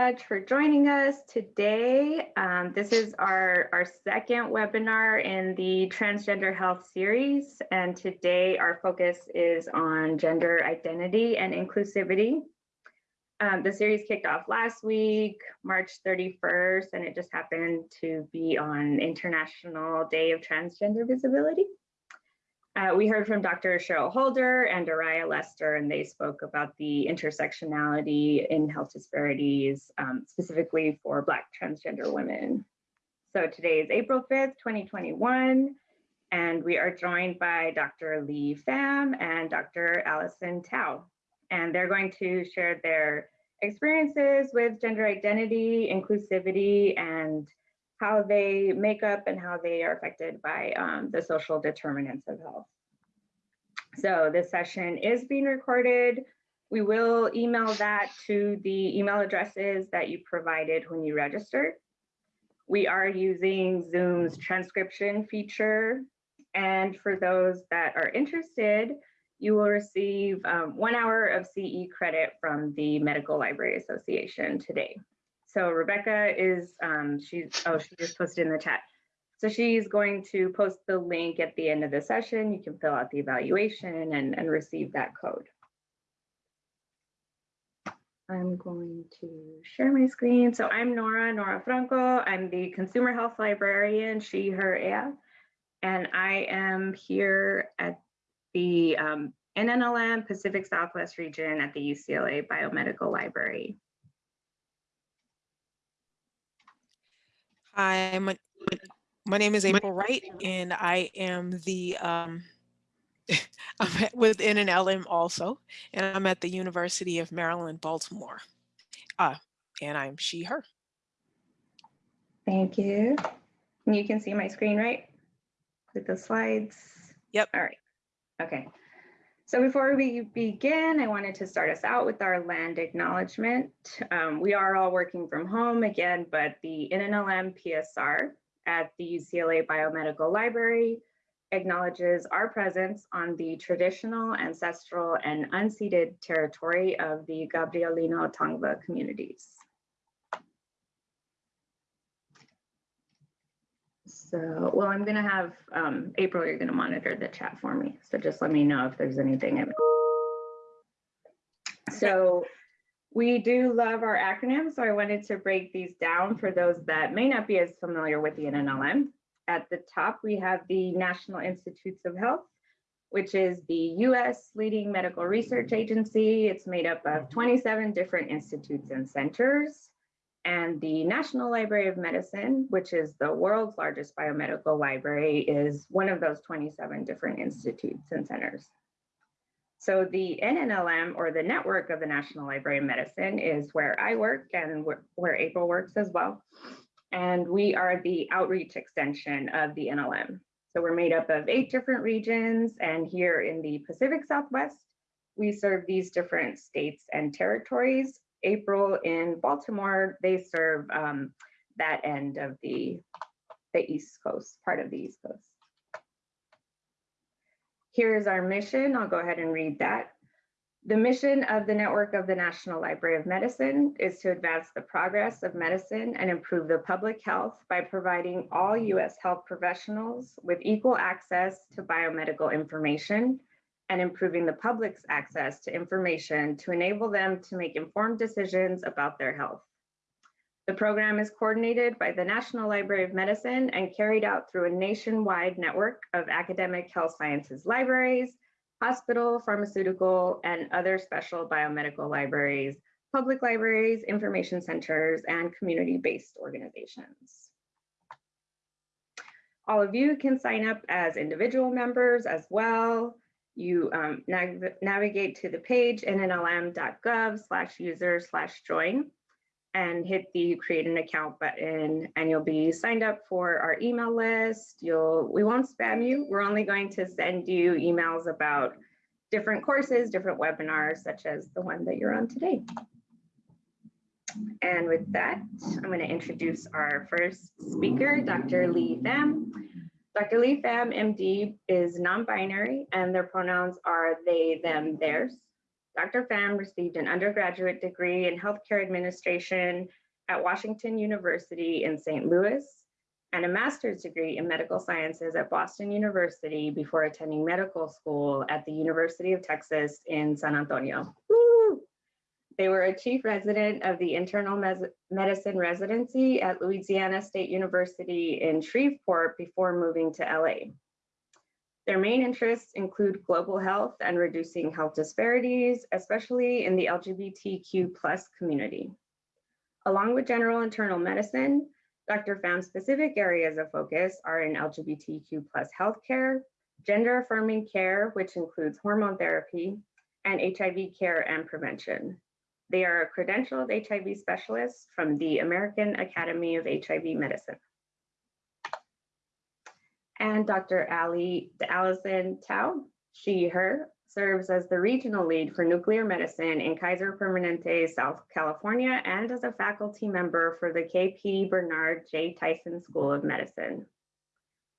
much for joining us today. Um, this is our, our second webinar in the Transgender Health series, and today our focus is on gender identity and inclusivity. Um, the series kicked off last week, March 31st, and it just happened to be on International Day of Transgender Visibility. Uh, we heard from Dr. Cheryl Holder and Araya Lester, and they spoke about the intersectionality in health disparities, um, specifically for Black transgender women. So today is April 5th, 2021, and we are joined by Dr. Lee Pham and Dr. Allison Tao, and they're going to share their experiences with gender identity, inclusivity, and how they make up and how they are affected by um, the social determinants of health. So this session is being recorded. We will email that to the email addresses that you provided when you registered. We are using Zoom's transcription feature. And for those that are interested, you will receive um, one hour of CE credit from the Medical Library Association today. So Rebecca is, um, she's, oh, she just posted in the chat. So she's going to post the link at the end of the session. You can fill out the evaluation and, and receive that code. I'm going to share my screen. So I'm Nora, Nora Franco. I'm the consumer health librarian, she, her, ea. And I am here at the um, NNLM Pacific Southwest region at the UCLA Biomedical Library. Hi, my, my name is April Wright, and I am the um, I'm with NNLM also, and I'm at the University of Maryland, Baltimore. Uh, and I'm she, her. Thank you. And you can see my screen, right? With the slides. Yep. All right. Okay. So before we begin, I wanted to start us out with our land acknowledgement. Um, we are all working from home again, but the NNLM PSR at the UCLA Biomedical Library acknowledges our presence on the traditional, ancestral, and unceded territory of the Gabrielino Tongva communities. So, well, I'm gonna have um, April, you're gonna monitor the chat for me. So just let me know if there's anything. So we do love our acronyms. So I wanted to break these down for those that may not be as familiar with the NNLM. At the top, we have the National Institutes of Health, which is the US leading medical research agency. It's made up of 27 different institutes and centers and the National Library of Medicine, which is the world's largest biomedical library, is one of those 27 different institutes and centers. So the NNLM, or the network of the National Library of Medicine, is where I work and where April works as well. And we are the outreach extension of the NLM. So we're made up of eight different regions, and here in the Pacific Southwest, we serve these different states and territories April in Baltimore, they serve um, that end of the, the East Coast, part of the East Coast. Here's our mission. I'll go ahead and read that. The mission of the network of the National Library of Medicine is to advance the progress of medicine and improve the public health by providing all US health professionals with equal access to biomedical information and improving the public's access to information to enable them to make informed decisions about their health. The program is coordinated by the National Library of Medicine and carried out through a nationwide network of academic health sciences libraries, hospital, pharmaceutical, and other special biomedical libraries, public libraries, information centers, and community-based organizations. All of you can sign up as individual members as well you um, nav navigate to the page nnlm.gov slash user slash join and hit the create an account button and you'll be signed up for our email list. You'll we won't spam you. We're only going to send you emails about different courses, different webinars, such as the one that you're on today. And with that, I'm going to introduce our first speaker, Dr. Lee Pham. Dr. Lee Pham, MD, is non-binary and their pronouns are they, them, theirs. Dr. Pham received an undergraduate degree in healthcare administration at Washington University in St. Louis and a master's degree in medical sciences at Boston University before attending medical school at the University of Texas in San Antonio. Woo! They were a chief resident of the internal medicine residency at Louisiana State University in Shreveport before moving to LA. Their main interests include global health and reducing health disparities, especially in the LGBTQ plus community. Along with general internal medicine, Dr. Pham's specific areas of focus are in LGBTQ plus healthcare, gender affirming care, which includes hormone therapy, and HIV care and prevention. They are a credentialed HIV specialist from the American Academy of HIV Medicine. And Dr. Ali, Allison Tao, she, her, serves as the regional lead for nuclear medicine in Kaiser Permanente, South California, and as a faculty member for the KP Bernard J. Tyson School of Medicine.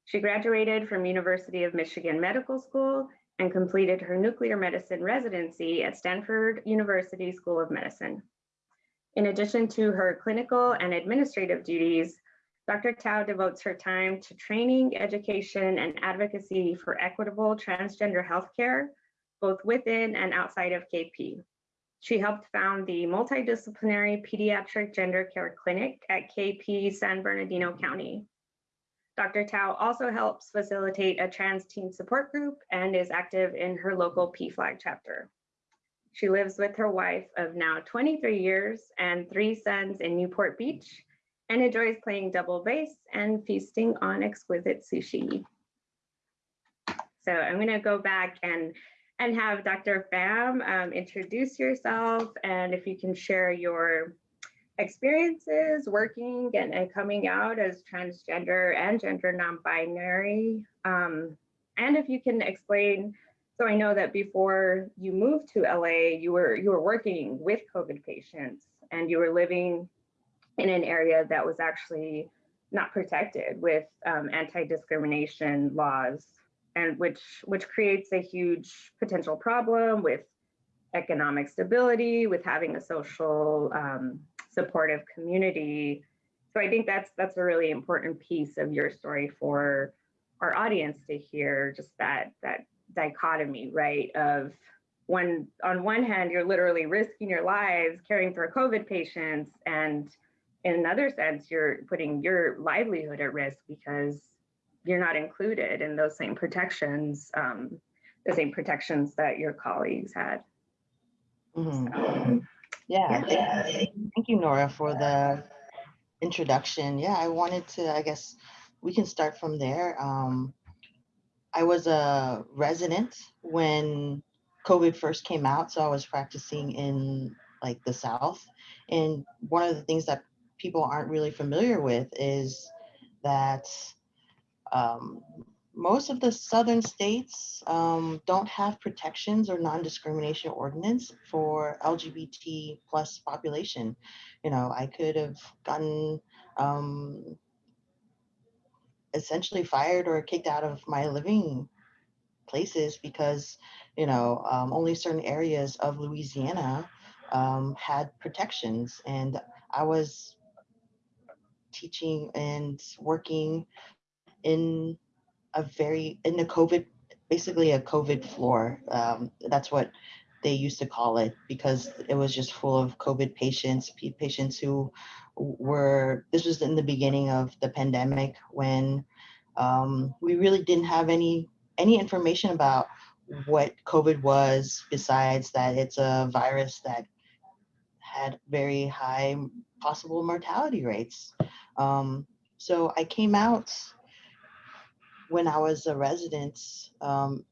She graduated from University of Michigan Medical School and completed her nuclear medicine residency at Stanford University School of Medicine. In addition to her clinical and administrative duties, Dr. Tao devotes her time to training, education, and advocacy for equitable transgender healthcare both within and outside of KP. She helped found the multidisciplinary pediatric gender care clinic at KP San Bernardino County. Dr. Tao also helps facilitate a trans teen support group and is active in her local PFLAG chapter. She lives with her wife of now 23 years and three sons in Newport Beach and enjoys playing double bass and feasting on exquisite sushi. So I'm gonna go back and and have Dr. Pham um, introduce yourself and if you can share your experiences working and, and coming out as transgender and gender non-binary. Um, and if you can explain, so I know that before you moved to LA, you were you were working with COVID patients and you were living in an area that was actually not protected with um, anti-discrimination laws and which which creates a huge potential problem with economic stability, with having a social um, supportive community. So I think that's that's a really important piece of your story for our audience to hear just that that dichotomy, right? Of when on one hand, you're literally risking your lives caring for COVID patients, and in another sense, you're putting your livelihood at risk because you're not included in those same protections, um, the same protections that your colleagues had. Mm-hmm. So, yeah, yeah. Thank, thank you, Nora, for the introduction. Yeah, I wanted to, I guess we can start from there. Um, I was a resident when COVID first came out, so I was practicing in like the South. And one of the things that people aren't really familiar with is that um, most of the southern states um, don't have protections or non-discrimination ordinance for LGBT plus population. You know, I could have gotten um, essentially fired or kicked out of my living places because, you know, um, only certain areas of Louisiana um, had protections. And I was teaching and working in a very in the COVID, basically a COVID floor. Um, that's what they used to call it because it was just full of COVID patients, patients who were. This was in the beginning of the pandemic when um, we really didn't have any any information about what COVID was besides that it's a virus that had very high possible mortality rates. Um, so I came out when I was a resident. Um,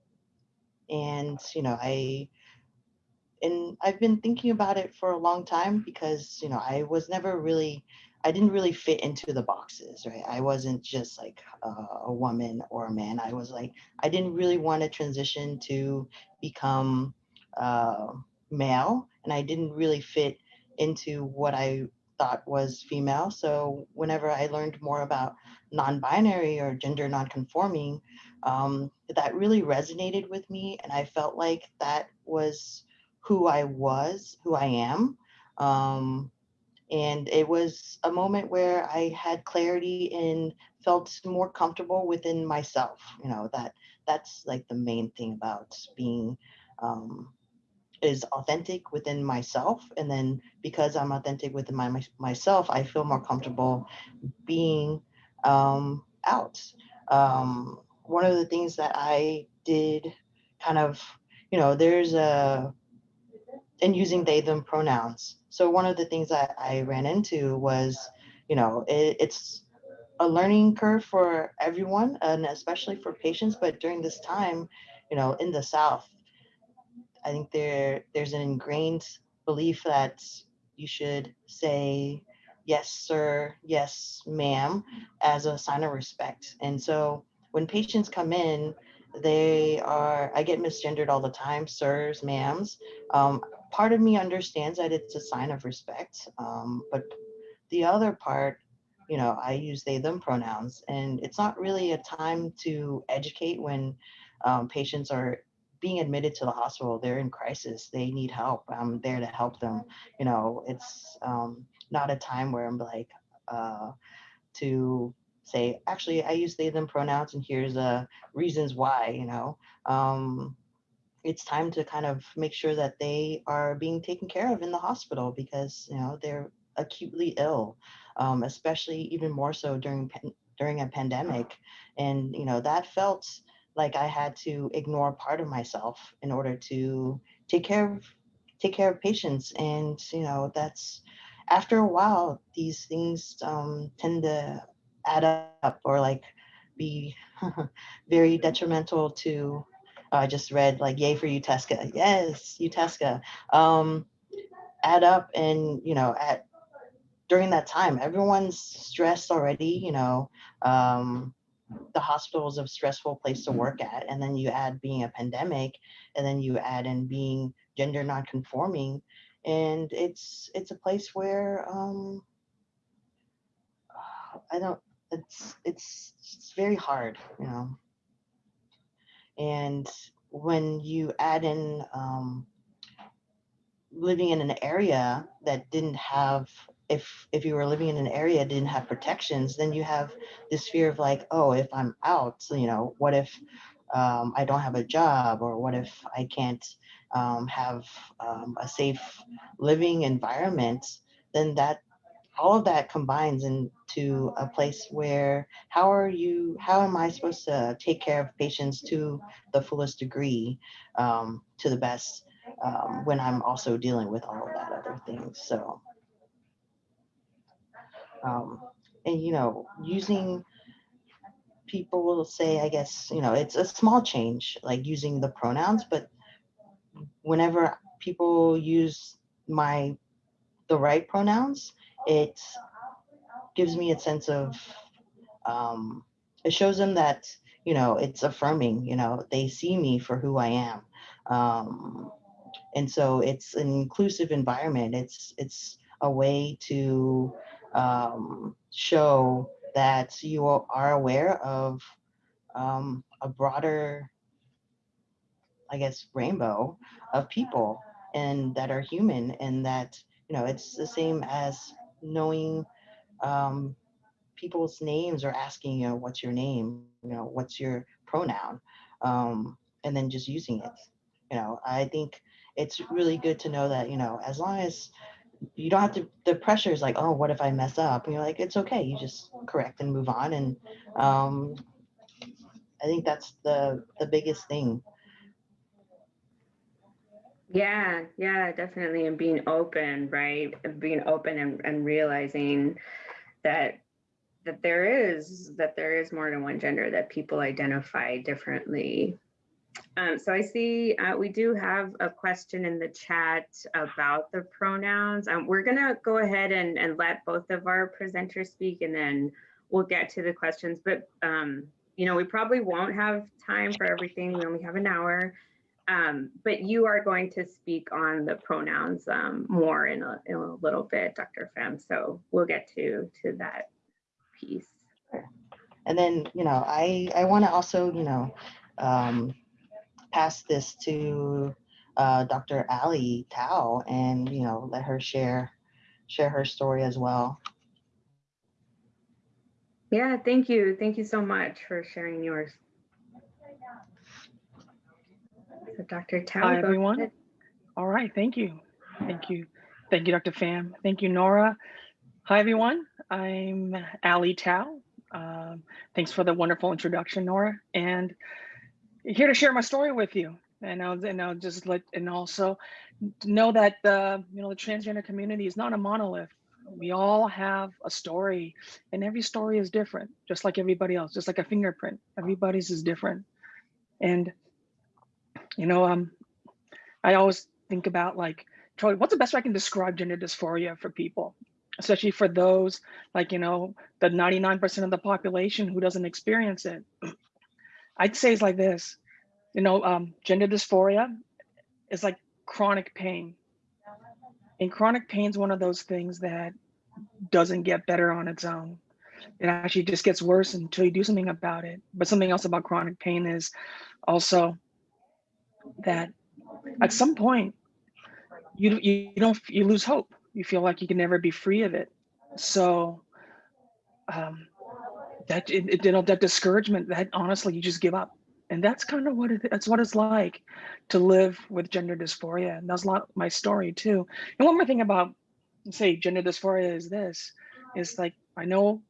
and, you know, I, and I've been thinking about it for a long time because, you know, I was never really, I didn't really fit into the boxes, right? I wasn't just like a, a woman or a man. I was like, I didn't really want to transition to become uh, male, and I didn't really fit into what I thought was female. So whenever I learned more about non-binary or gender non-conforming, um, that really resonated with me, and I felt like that was who I was, who I am. Um, and it was a moment where I had clarity and felt more comfortable within myself. You know that that's like the main thing about being um, is authentic within myself, and then because I'm authentic within my, my myself, I feel more comfortable being um, out. Um, one of the things that I did, kind of, you know, there's a and using they them pronouns so one of the things that i ran into was you know it, it's a learning curve for everyone and especially for patients but during this time you know in the south i think there there's an ingrained belief that you should say yes sir yes ma'am as a sign of respect. And so when patients come in they are i get misgendered all the time sirs ma'ams. Um, part of me understands that it's a sign of respect, um, but the other part, you know, I use they them pronouns, and it's not really a time to educate when um, patients are being admitted to the hospital. They're in crisis. They need help. I'm there to help them. You know, it's um, not a time where I'm like uh, to say, actually, I use they them pronouns, and here's uh, reasons why. You know. Um, it's time to kind of make sure that they are being taken care of in the hospital because you know they're acutely ill, um, especially even more so during during a pandemic, and you know that felt like I had to ignore part of myself in order to take care of take care of patients, and you know that's after a while these things um, tend to add up or like be very detrimental to I just read like "Yay for UTESCA." Yes, UTESCA. Um, add up and you know at during that time, everyone's stressed already. You know, um, the hospital is a stressful place to work at, and then you add being a pandemic, and then you add in being gender nonconforming, and it's it's a place where um, I don't. It's it's it's very hard, you know. And when you add in um, living in an area that didn't have if if you were living in an area didn't have protections then you have this fear of like oh if i'm out you know what if um, i don't have a job or what if i can't um, have um, a safe living environment? Then that all of that combines into a place where how are you how am i supposed to take care of patients to the fullest degree um, to the best um, when i'm also dealing with all of that other things so um, and you know using people will say i guess you know it's a small change like using the pronouns but whenever people use my the right pronouns it gives me a sense of um, it shows them that you know it's affirming you know they see me for who i am. Um, and so it's an inclusive environment. It's it's a way to um, show that you are aware of um, a broader i guess rainbow of people and that are human and that you know it's the same as knowing um, people's names or asking, you know, what's your name? You know, what's your pronoun? Um, and then just using it. You know, I think it's really good to know that, you know, as long as you don't have to, the pressure is like, oh, what if I mess up? And you're like, it's okay. You just correct and move on. And um, I think that's the, the biggest thing Yeah, yeah, definitely. And being open, right? Being open and, and realizing that that there is that there is more than one gender that people identify differently. Um, so I see uh, we do have a question in the chat about the pronouns. Um, we're gonna go ahead and, and let both of our presenters speak and then we'll get to the questions. But um, you know, we probably won't have time for everything. We only have an hour. Um, but you are going to speak on the pronouns um, more in a, in a little bit, Dr. Pham. So we'll get to to that piece. And then, you know, I I want to also, you know, um, pass this to uh, Dr. Ali Tao and, you know, let her share share her story as well. Yeah, thank you. Thank you so much for sharing yours. So Dr. Tao. Hi, everyone. ahead. All right, thank you. Thank you. Thank you, Dr. Pham. Thank you, Nora. Hi, everyone. I'm Ali Tao. Um, thanks for the wonderful introduction, Nora. And here to share my story with you. And I'll, and I'll just let, and also know that the, you know, the transgender community is not a monolith. We all have a story and every story is different, just like everybody else, just like a fingerprint. Everybody's is different. And, you know, um, I always think about like, Troy, what's the best way I can describe gender dysphoria for people, especially for those like, you know, the 99% of the population who doesn't experience it. I'd say it's like this, you know, um, gender dysphoria is like chronic pain. And chronic pain is one of those things that doesn't get better on its own. It actually just gets worse until you do something about it. But something else about chronic pain is also that at some point you you, don't you lose hope. You feel like you can never be free of it. So um, that it, it- you know that discouragement, that honestly you just give up, and that's kind of what it, that's what it's like to live with gender dysphoria. And that's a lot my story too. And one more thing about say gender dysphoria is this is like I know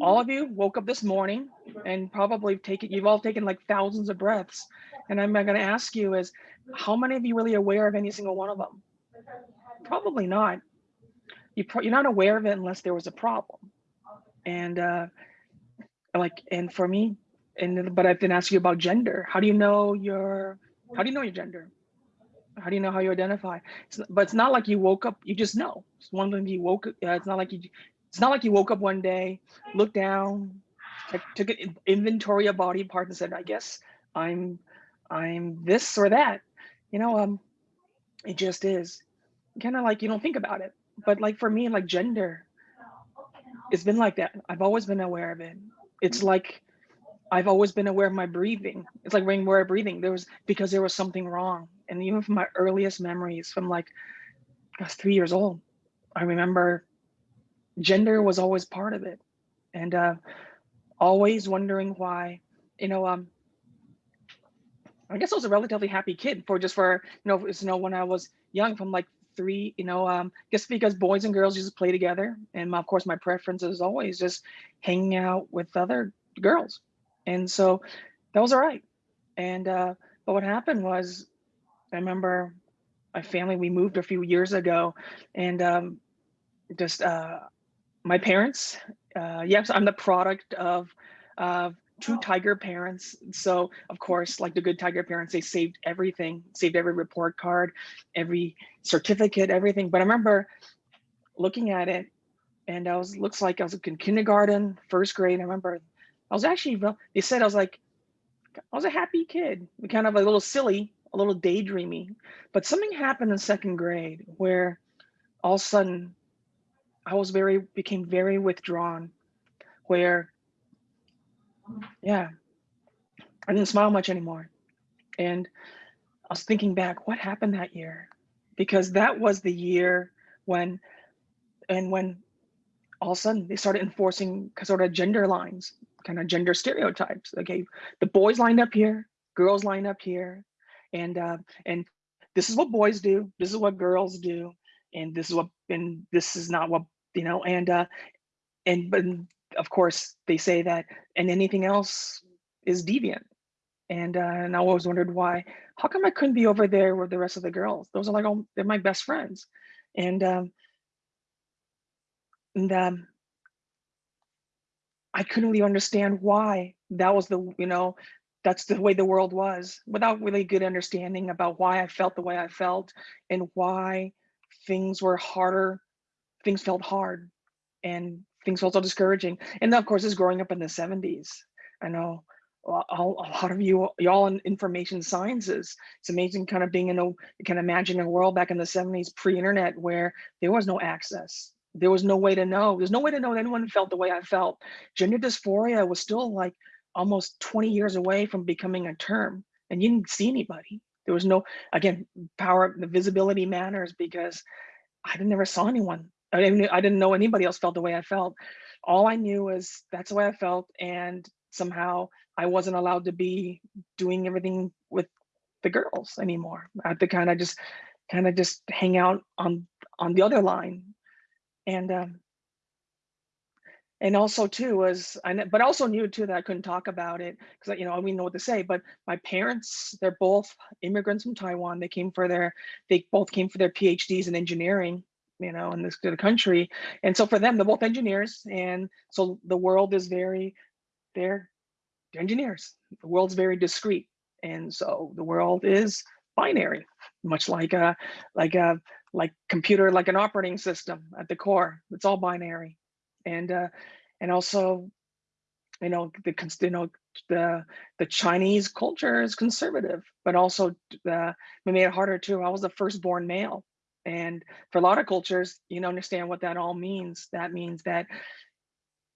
all of you woke up this morning and probably taken you've all taken like thousands of breaths. And i'm going to ask you is how many of you really aware of any single one of them? Probably not. You pro- you're not aware of it unless there was a problem. And uh like and for me and but i've been asking you about gender. How do you know your how do you know your gender? How do you know how you identify? It's, but it's not like you woke up you just know. It's one thing you woke up uh, it's not like you it's not like you woke up one day looked down took, an in- inventory of body parts and said i guess i'm i'm this or that. You know um it just is. Kind of like you don't think about it. But like for me like gender it's been like that. I've always been aware of it it's like i've always been aware of my breathing. It's like aware of breathing. There was because there was something wrong. And even from my earliest memories from like i was three years old i remember gender was always part of it. And uh always wondering why you know um i guess i was a relatively happy kid for just for you know you know when i was young from like three you know um just because boys and girls just play together. And of course my preference is always just hanging out with other girls. And so that was all right. And uh but what happened was i remember my family we moved a few years ago and um just uh my parents uh yes i'm the product of of two oh. tiger parents. So of course like the good tiger parents they saved everything saved every report card every certificate everything. But i remember looking at it and i was looks like i was in kindergarten first grade i remember. I was actually they said i was like i was a happy kid kind of a little silly a little daydreamy. But something happened in second grade where all of a sudden I was very became very withdrawn where yeah, I didn't smile much anymore. And I was thinking back, what happened that year? Because that was the year when and when all of a sudden they started enforcing sort of gender lines, kind of gender stereotypes. Okay, the boys lined up here, girls lined up here, and uh, and this is what boys do, this is what girls do, and this is what and this is not what you know, and uh, and but of course they say that and anything else is deviant. And uh, and i always wondered why how come i couldn't be over there with the rest of the girls? Those are like all they're my best friends. And um and um i couldn't really understand why that was the you know that's the way the world was without really good understanding about why i felt the way i felt and why things were harder things felt hard. And things felt so discouraging. And then, of course, is growing up in the 70s. I know a lot of you, y'all in information sciences. It's amazing kind of being in a, you can imagine a world back in the 70s, pre-internet, where there was no access. There was no way to know. There's no way to know that anyone felt the way I felt. Gender dysphoria was still like almost 20 years away from becoming a term and you didn't see anybody. There was no, again, power, the visibility matters because I never saw anyone. I didn't, I didn't know anybody else felt the way I felt. All I knew was that's the way I felt. And somehow I wasn't allowed to be doing everything with the girls anymore. I had to kind of just, kind of just hang out on, on the other line. And, um, and also too was I but also knew too that I couldn't talk about it because you know I didn't know what to say. But my parents, they're both immigrants from Taiwan. They came for their they both came for their PhDs in engineering, you know, in this the country. And so for them, they're both engineers, and so the world is very they're, they're engineers. The world's very discrete, and so the world is binary, much like a like a like computer like an operating system at the core. It's all binary and uh, and also, you know, the you know the the Chinese culture is conservative, but also uh, we made it harder too. I was the firstborn male, and for a lot of cultures, you know, understand what that all means. That means that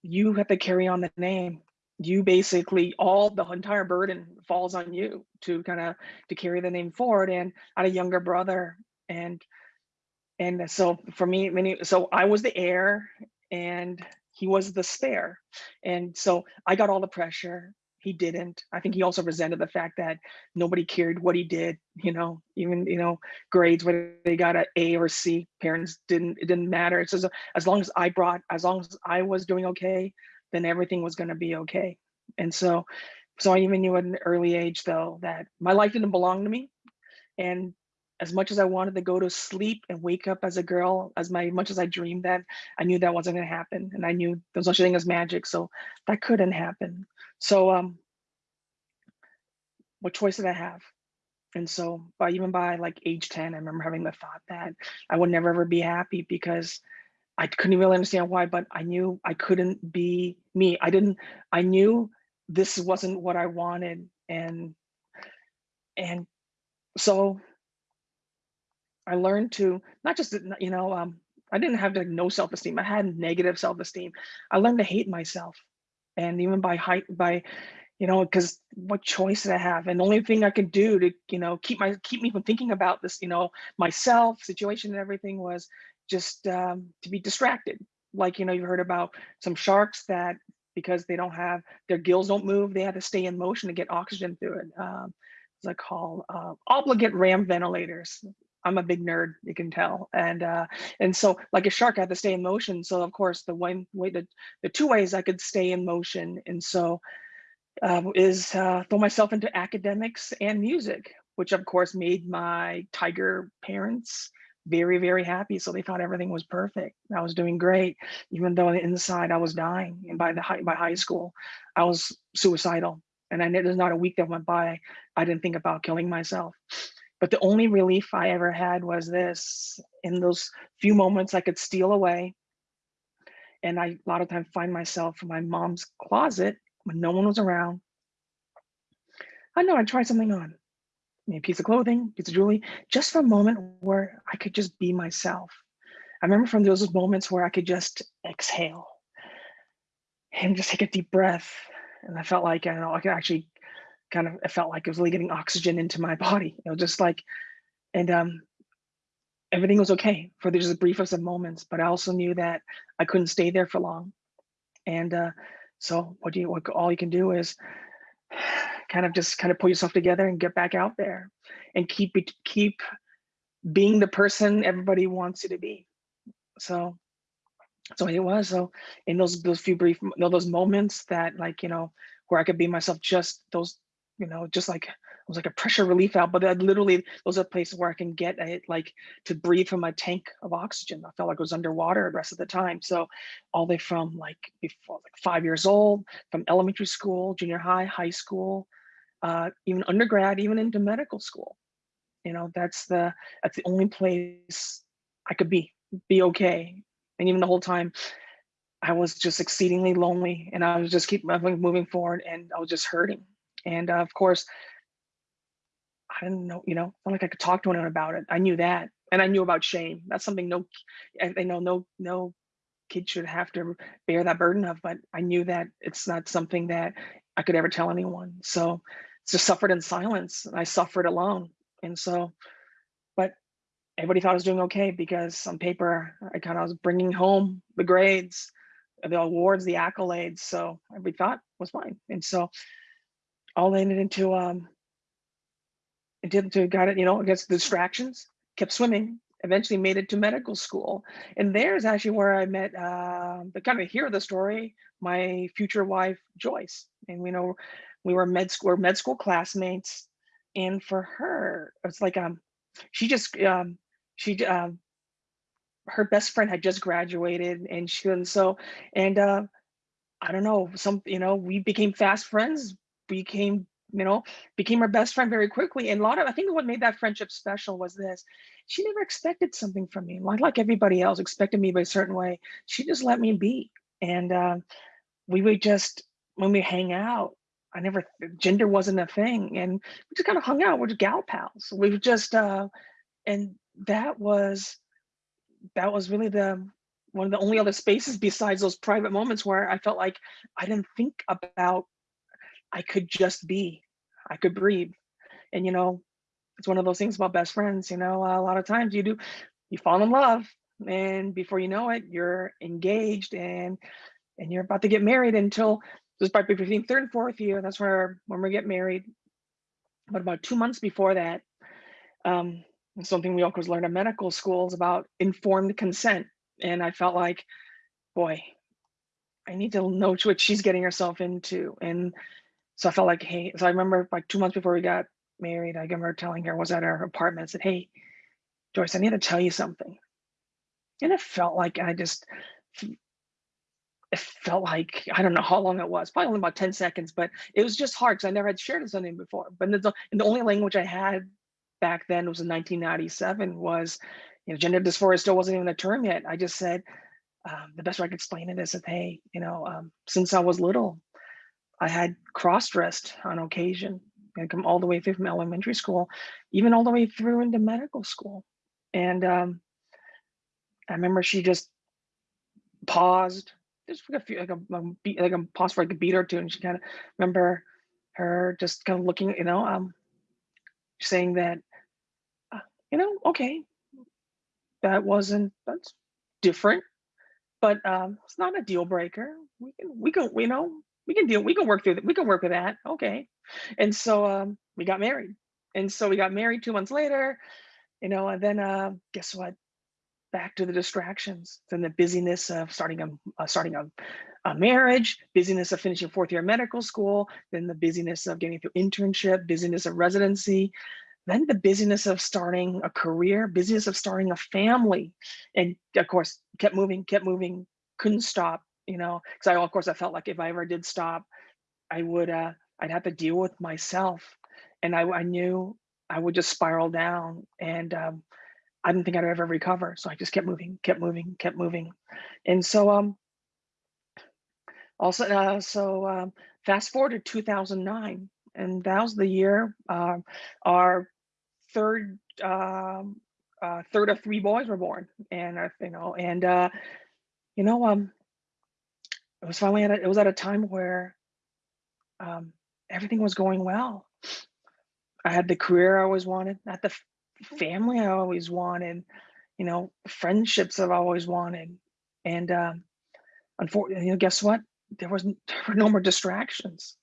you have to carry on the name. You basically all the entire burden falls on you to kind of to carry the name forward. And I had a younger brother, and and so for me, many so I was the heir and he was the spare. And so I got all the pressure. He didn't. I think he also resented the fact that nobody cared what he did, you know, even, you know, grades, whether they got an A or C, parents didn't, it didn't matter. It's just, as long as I brought, as long as I was doing okay, then everything was going to be okay. And so, so I even knew at an early age though, that my life didn't belong to me. And as much as I wanted to go to sleep and wake up as a girl, as my much as I dreamed that, I knew that wasn't going to happen, and I knew there was such a thing as magic, so that couldn't happen. So, um, what choice did I have? And so, by even by like age ten, I remember having the thought that I would never ever be happy because I couldn't really understand why, but I knew I couldn't be me. I didn't. I knew this wasn't what I wanted, and and so I learned to not just, you know, um, I didn't have like no self-esteem. I had negative self-esteem. I learned to hate myself. And even by height, by, you know, because what choice did I have? And the only thing I could do to, you know, keep my keep me from thinking about this, you know, myself, situation and everything was just um, to be distracted. Like, you know, you heard about some sharks that because they don't have their gills don't move, they had to stay in motion to get oxygen through it. Um, what's it called? Uh, obligate ram ventilators. I'm a big nerd, you can tell. And uh, and so like a shark, I had to stay in motion. So of course, the one way, the, the two ways I could stay in motion. And so uh, is uh, throw myself into academics and music, which of course made my tiger parents very, very happy. So they thought everything was perfect. I was doing great, even though on the inside I was dying. And by the high, by high school, I was suicidal. And I, there's not a week that went by I didn't think about killing myself. But the only relief I ever had was this in those few moments I could steal away. And I, a lot of times, find myself in my mom's closet when no one was around. I know I'd try something on, a piece of clothing, piece of jewelry, just for a moment where I could just be myself. I remember from those moments where I could just exhale and just take a deep breath. And I felt like, I know, I could actually kind of it felt like it was really getting oxygen into my body. It was just like, and um, everything was okay for the just briefest of some moments. But I also knew that I couldn't stay there for long. And uh, so, what do you? What all you can do is kind of just kind of pull yourself together and get back out there, and keep it keep being the person everybody wants you to be. So. So it was so in those those few brief you know, those moments that like you know where I could be myself just those you know, just like it was like a pressure relief valve, but that literally those are places where I can get it like to breathe from a tank of oxygen. I felt like I was underwater the rest of the time. So all the way from like before like five years old, from elementary school, junior high, high school, uh, even undergrad, even into medical school. You know, that's the that's the only place I could be, be okay. And even the whole time I was just exceedingly lonely and I was just keep moving, moving forward and I was just hurting. And uh, of course, I didn't know, you know, not like I could talk to anyone about it. I knew that. And I knew about shame. That's something no, I, know no, no kid should have to bear that burden of, but I knew that it's not something that I could ever tell anyone. So just suffered in silence. I suffered alone. And so, but everybody thought I was doing okay because on paper, I kind of was bringing home the grades, the awards, the accolades. So everybody thought was fine. And so all ended into, um, it did to got it, you know, against distractions, kept swimming, eventually made it to medical school. And there's actually where I met uh, the kind of hear the story, my future wife, Joyce. And we know we were med school, med school classmates. And for her, it's like um, she just um, she um, her best friend had just graduated, and she and so and uh, I don't know some you know we became fast friends, became you know became her best friend very quickly. And a lot of I think what made that friendship special was this: she never expected something from me, like like everybody else expected me by a certain way. She just let me be, and uh, we would just when we hang out I never gender wasn't a thing, and we just kind of hung out. We're just gal pals. We were just, uh, and that was that was really the one of the only other spaces besides those private moments where I felt like I didn't think about. I could just be. I could breathe, and you know, it's one of those things about best friends. You know, a lot of times you do, you fall in love, and before you know it, you're engaged and and you're about to get married until this probably between third and fourth year. That's where when we get married. But about two months before that, um, something we always learn in medical schools about informed consent. And I felt like, boy, I need to know what she's getting herself into. And so I felt like, hey, so I remember like two months before we got married, I remember telling her, I was at her apartment, I said, hey, Joyce, I need to tell you something. And it felt like I just it felt like I don't know how long it was, probably only about 10 seconds, but it was just hard because I never had shared it something before. But the, and the only language I had back then was in 1997 was, you know, gender dysphoria still wasn't even a term yet. I just said, um, the best way I could explain it is that, hey, you know, um, since I was little, I had cross-dressed on occasion I come all the way through from elementary school, even all the way through into medical school. And um, I remember she just paused, just like a few like a, a like a pause for like a beat or two and she kind of remember her just kind of looking you know um saying that uh, you know okay that wasn't that's different but um it's not a deal breaker we can we can you know we can deal we can work through that we can work with that okay. And so um we got married and so we got married two months later you know and then uh guess what? Back to the distractions then the busyness of starting a uh, starting a, a, marriage busyness of finishing fourth year medical school then the busyness of getting through internship busyness of residency then the busyness of starting a career busyness of starting a family and of course kept moving kept moving couldn't stop you know because i of course i felt like if i ever did stop i would uh i'd have to deal with myself and i, I knew i would just spiral down and um, I didn't think I'd ever recover. So I just kept moving, kept moving, kept moving. And so um also uh, so um, fast forward to 2009 and that was the year uh, our third um, uh, third of three boys were born and uh, you know and uh, you know um it was finally at a, it was at a time where um, everything was going well I had the career I always wanted, not the family I always wanted, you know, friendships I've always wanted. And um, unfortunately, you know, guess what? There was there were no more distractions.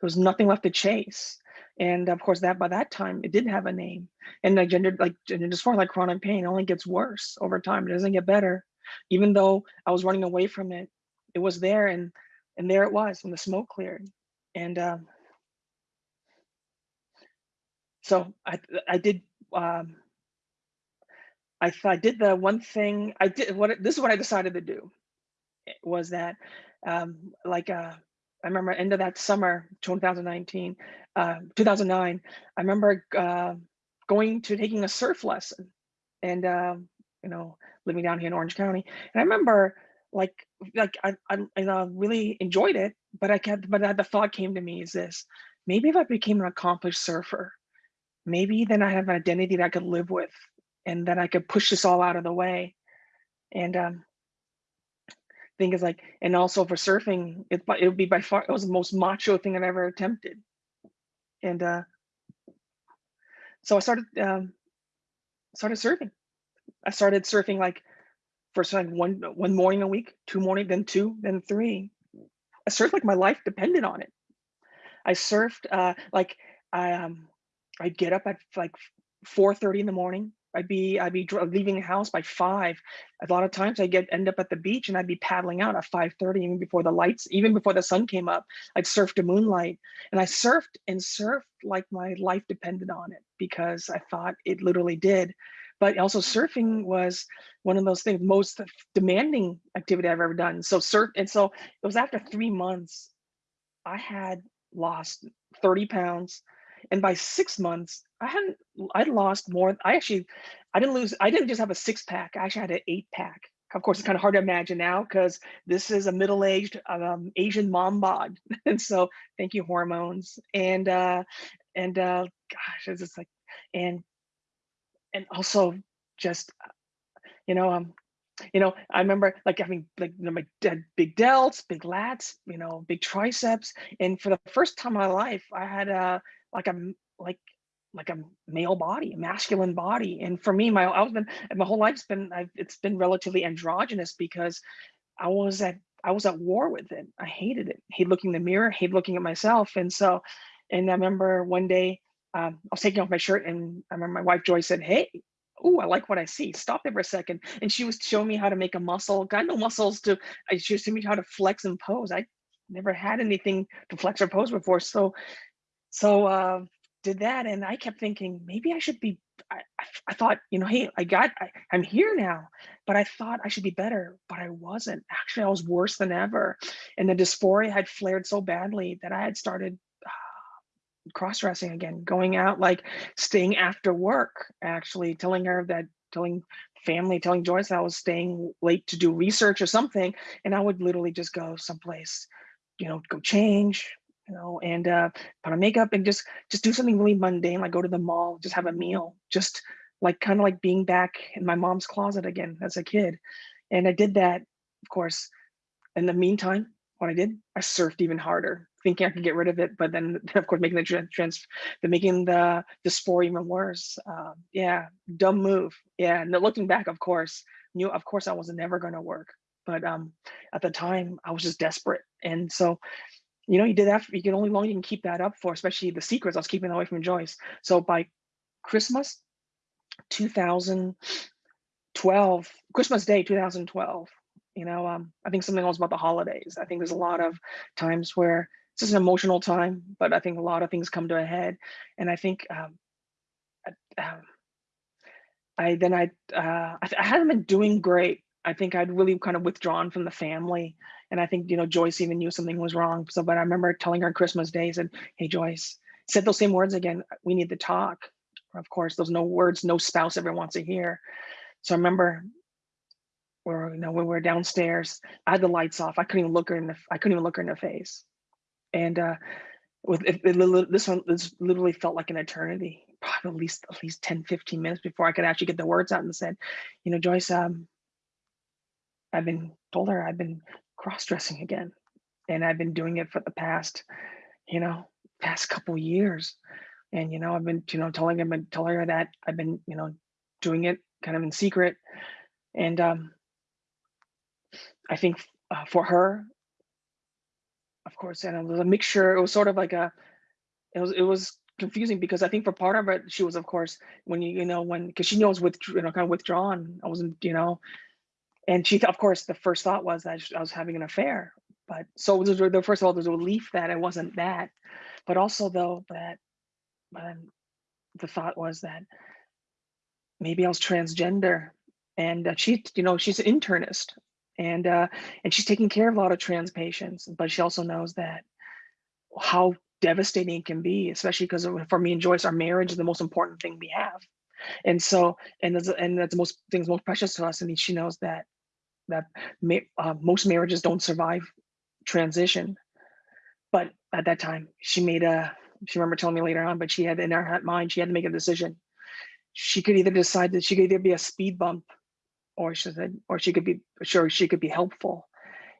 There was nothing left to chase. And of course, that by that time it didn't have a name. And like gender, like as far like chronic pain, only gets worse over time. It doesn't get better. Even though I was running away from it, it was there, and and there it was when the smoke cleared. And um, so I I did um, I, I did the one thing I did what this is what I decided to do eh, was that um, like uh, I remember end of that summer 2019 uh, 2009 I remember uh, going to taking a surf lesson and um, you know living down here in Orange County and I remember like like I, I, I really enjoyed it but I kept but the thought came to me is this maybe if I became an accomplished surfer maybe then I have an identity that I could live with and then I could push this all out of the way. And um, thing is like, and also for surfing, it, it would be by far, it was the most macho thing I've ever attempted. And uh, so I started um, started surfing. I started surfing like first like one one morning a week, two morning, then two, then three. I surfed like my life depended on it. I surfed uh, like I um I'd get up at like 4:30 in the morning. I'd be I'd be leaving the house by five. A lot of times I get end up at the beach and I'd be paddling out at 5:30 even before the lights, even before the sun came up. I'd surf to moonlight and I surfed and surfed like my life depended on it because I thought it literally did. But also surfing was one of those things most demanding activity I've ever done. So surf and so it was after three months I had lost 30 pounds. And by six months i hadn't i'd lost more i actually i didn't lose i didn't just have a six pack i actually had an eight pack. Of course it's kind of hard to imagine now because this is a middle-aged um, asian mom bod. And so thank you hormones. And uh and uh gosh it's just like and and also just you know um you know, I remember like having like you know, my dead big delts, big lats, you know, big triceps, and for the first time in my life, I had a like a like like a male body, a masculine body, and for me, my I was been my whole life's been I've, it's been relatively androgynous because I was at I was at war with it. I hated it. Hate looking in the mirror, hate looking at myself, and so, and I remember one day um, I was taking off my shirt, and I remember my wife Joyce said, "Hey." oh, I like what I see. Stop there for a second. And she was showing me how to make a muscle. Got no muscles to, she was showing me how to flex and pose. I never had anything to flex or pose before. So, so uh, did that. And I kept thinking, maybe I should be, I, I I thought, you know, hey, I got, I, I'm here now, but I thought I should be better, but I wasn't. Actually, I was worse than ever. And the dysphoria had flared so badly that I had started cross dressing again, going out, like staying after work, actually telling her that, telling family, telling Joyce I was staying late to do research or something. And I would literally just go someplace, you know, go change, you know, and uh, put on makeup and just just do something really mundane, like go to the mall, just have a meal, just like kind of like being back in my mom's closet again as a kid. And I did that, of course. In the meantime, what I did, I surfed even harder, thinking I could get rid of it, but then of course making the trans, the making the the dysphoria even worse. Um, yeah, dumb move. Yeah, and looking back, of course, knew of course I was never going to work, but um, at the time I was just desperate, and so you know you did that. For, You can only long you can keep that up for, especially the secrets I was keeping away from Joyce. So by Christmas 2012, Christmas Day 2012 you know um, i think something else about the holidays. I think there's a lot of times where it's just an emotional time but i think a lot of things come to a head. And i think um, I, um, I then i uh, I, I hadn't been doing great. I think i'd really kind of withdrawn from the family. And i think you know joyce even knew something was wrong. So but i remember telling her on christmas day said hey joyce said those same words again we need to talk. Of course those no words no spouse ever wants to hear. So i remember where you know when we were downstairs i had the lights off. I couldn't even look her in the i couldn't even look her in the face. And uh with it, it, this one this literally felt like an eternity probably at least at least 10 15 minutes before i could actually get the words out and said you know joyce um i've been told her i've been cross-dressing again and i've been doing it for the past you know past couple years. And you know i've been you know telling him and telling her that i've been you know doing it kind of in secret. And um I think uh, for her, of course, and it was a mixture. It was sort of like a, it was it was confusing because I think for part of it, she was of course when you you know when because she knows with you know kind of withdrawn. I wasn't you know, and she of course the first thought was that I was having an affair. But so there's the first of all there's a relief that I wasn't that, but also though that, um, the thought was that maybe I was transgender, and uh, she you know she's an internist and uh, and she's taking care of a lot of trans patients, but she also knows that how devastating it can be, especially because for me and Joyce, our marriage is the most important thing we have, and so and that's and that's the most things most precious to us, and she knows that that uh, most marriages don't survive transition, but at that time she made a she remember telling me later on, but she had in her mind she had to make a decision. She could either decide that she could either be a speed bump or she said, or she could be sure she could be helpful.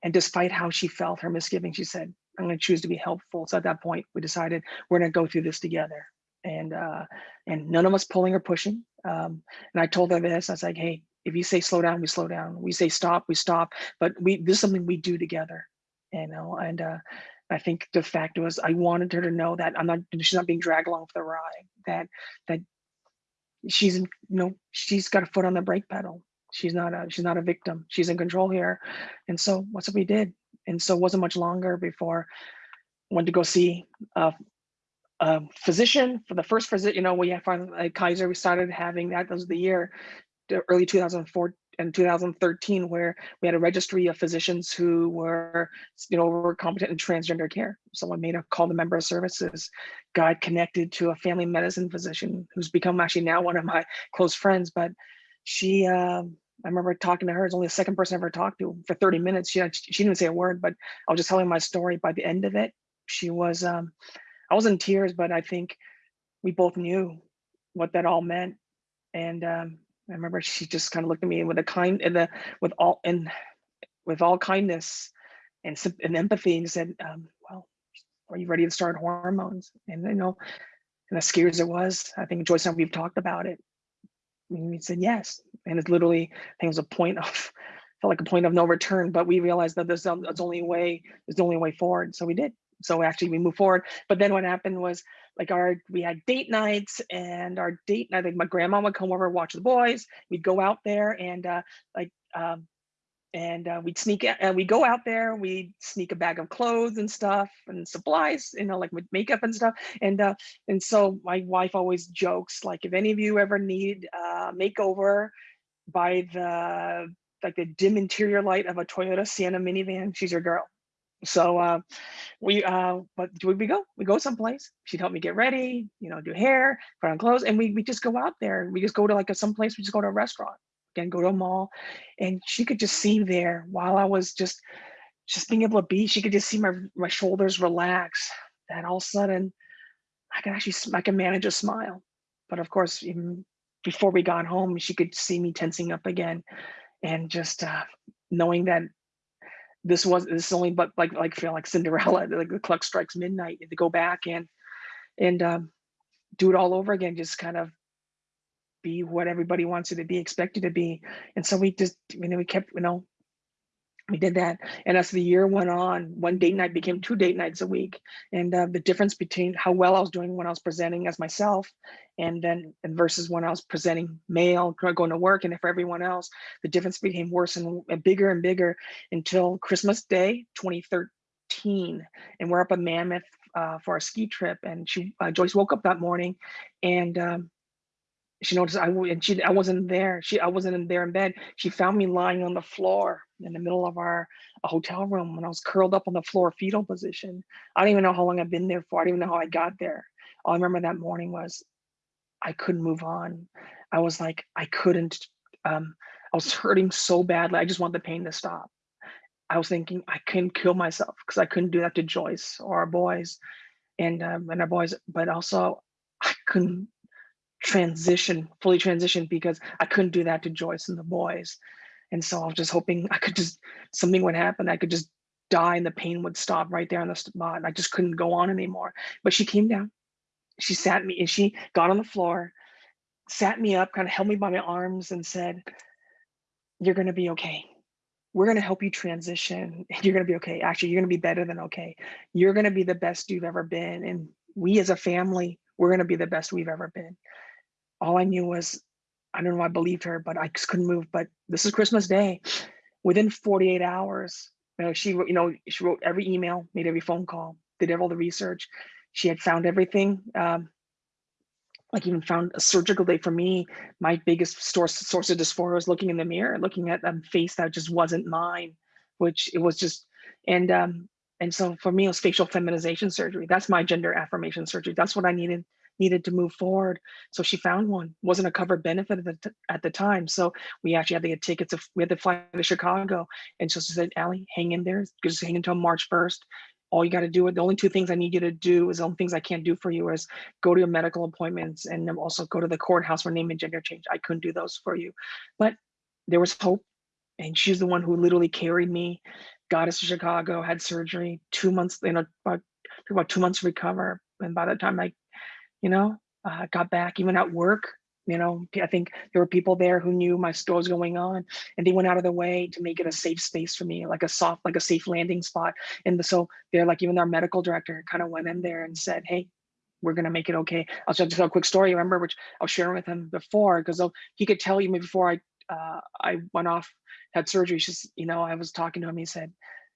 And despite how she felt, her misgiving, she said, I'm going to choose to be helpful. So at that point, we decided we're going to go through this together. and uh, and none of us pulling or pushing. Um, and I told her this. I was like, hey, if you say slow down, we slow down. We say stop, we stop. But we this is something we do together, you know. And uh, I think the fact was I wanted her to know that I'm not she's not being dragged along for the ride. That that she's you know she's got a foot on the brake pedal. She's not a she's not a victim. She's in control here. And so what's what we did. And so it wasn't much longer before I went to go see a, a physician for the first visit. You know, we had finally at Kaiser. We started having that. That was the year, the early 2004 and 2013, where we had a registry of physicians who were, you know, were competent in transgender care. Someone made a call to member of services, got connected to a family medicine physician who's become actually now one of my close friends. But she, um, I remember talking to her. It's only the second person I ever talked to for 30 minutes. She she didn't say a word, but I was just telling my story. By the end of it, she was, um, I was in tears, but I think we both knew what that all meant. And um, I remember she just kind of looked at me with a kind the with all and with all kindness and and empathy and said, um, "Well, are you ready to start hormones?" And you know, and as scary as it was, I think Joyce and we've talked about it. We said yes, and it's literally I think it was a point of felt like a point of no return. But we realized that this is there's only way there's the only way forward, so we did. So actually, we moved forward. But then what happened was like our we had date nights and our date night like my grandma would come over watch the boys we'd go out there and uh like um and uh, we'd sneak and we go out there we'd sneak a bag of clothes and stuff and supplies you know like with makeup and stuff and uh and so my wife always jokes like if any of you ever need uh makeover by the like the dim interior light of a toyota sienna minivan she's your girl so uh, we, uh, but do we go? We go someplace. She'd help me get ready, you know, do hair, put on clothes, and we we just go out there. We just go to like a someplace. We just go to a restaurant, again, go to a mall, and she could just see there while I was just just being able to be. She could just see my my shoulders relax. That all of a sudden, I could actually I can manage a smile. But of course, even before we got home, she could see me tensing up again, and just uh, knowing that this was this is only but like like feel like Cinderella, like the clock strikes midnight, and to go back and and um, do it all over again, just kind of be what everybody wants you to be expected to be. And so we just, you know, we kept, you know, we did that. And as the year went on, one date night became two date nights a week. And uh, the difference between how well I was doing when I was presenting as myself and then and versus when I was presenting male, going to work and for everyone else, the difference became worse and, and bigger and bigger until Christmas Day 2013. And we're up at Mammoth uh, for a ski trip. And she, uh, Joyce woke up that morning and um, she noticed I and she I wasn't there. She I wasn't in there in bed. She found me lying on the floor in the middle of our hotel room when I was curled up on the floor, fetal position. I don't even know how long I've been there for. I don't even know how I got there. All I remember that morning was I couldn't move on. I was like I couldn't. Um, I was hurting so badly. I just want the pain to stop. I was thinking I couldn't kill myself because I couldn't do that to Joyce or our boys, and um, and our boys. But also I couldn't transition, fully transition because I couldn't do that to Joyce and the boys. And so I was just hoping I could just, something would happen. I could just die and the pain would stop right there on the spot. And I just couldn't go on anymore. But she came down, she sat me and she got on the floor, sat me up, kind of held me by my arms and said, you're gonna be okay. We're gonna help you transition. You're gonna be okay. Actually, you're gonna be better than okay. You're gonna be the best you've ever been. And we as a family, we're gonna be the best we've ever been all I knew was, I don't know, I believed her, but I just couldn't move. But this is Christmas Day. Within 48 hours, you know, she, you know, she wrote every email, made every phone call, did all the research. She had found everything. Um, like even found a surgical day for me. My biggest source source of dysphoria was looking in the mirror, looking at a face that just wasn't mine, which it was just, and um, and so for me, it was facial feminization surgery. That's my gender affirmation surgery. That's what I needed needed to move forward. So she found one. wasn't a covered benefit at the, at the time. So we actually had to get tickets. Of, we had to fly to Chicago. And so she said, Allie, hang in there. Just hang until March 1st. All you got to do, the only two things I need you to do is the only things I can't do for you is go to your medical appointments and also go to the courthouse for name and gender change. I couldn't do those for you. But there was hope. And she's the one who literally carried me, got us to Chicago, had surgery, two months, you know, about, about two months to recover. And by the time I you know uh, got back, even at work, you know, I think there were people there who knew my store was going on and they went out of their way to make it a safe space for me, like a soft, like a safe landing spot. And so they're like, even our medical director kind of went in there and said, hey, we're gonna make it okay. I'll just tell a quick story, remember, which I was sharing with him before, because he could tell you me before I uh, I went off, had surgery, just, you know, I was talking to him, he said,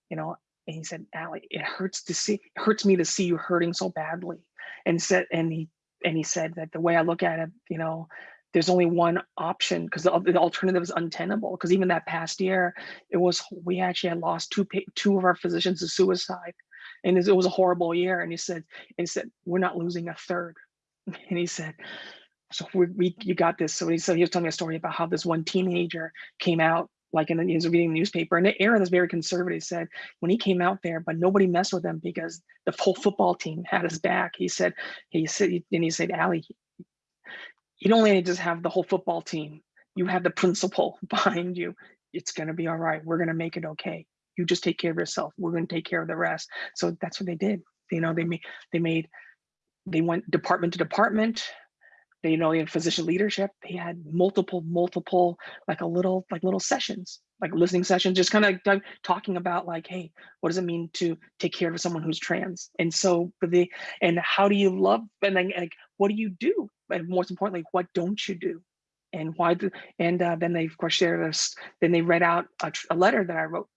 you know, and he said, Allie, it hurts to see, it hurts me to see you hurting so badly. And said, and he and he said that the way I look at it, you know, there's only one option because the, the, alternative is untenable. Because even that past year, it was we actually had lost two two of our physicians to suicide, and it was a horrible year. And he said, and he said, we're not losing a third. And he said, so we, we you got this. So he said he was telling me a story about how this one teenager came out like in the, he reading newspaper and era that's very conservative said when he came out there, but nobody messed with him because the whole football team had his back. He said, he said, and he said, Allie, you don't only just have the whole football team, you have the principal behind you. It's going to be all right. We're going to make it okay. You just take care of yourself. We're going to take care of the rest. So that's what they did. You know, they made, they made, they went department to department you know in physician leadership they had multiple multiple like a little like little sessions like listening sessions just kind of talking about like hey what does it mean to take care of someone who's trans? And so the and how do you love and then like what do you do? And most importantly what don't you do? And why do and uh, then they of course shared us then they read out a, a letter that i wrote